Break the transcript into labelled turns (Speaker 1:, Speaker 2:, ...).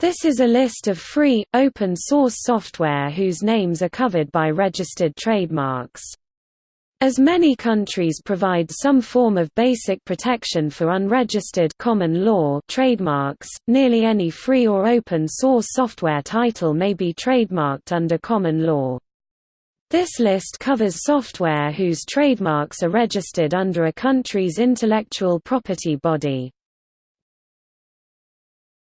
Speaker 1: This is a list of free, open-source software whose names are covered by registered trademarks. As many countries provide some form of basic protection for unregistered common law trademarks, nearly any free or open source software title may be trademarked under common law. This list covers software whose trademarks are registered under a country's intellectual property body.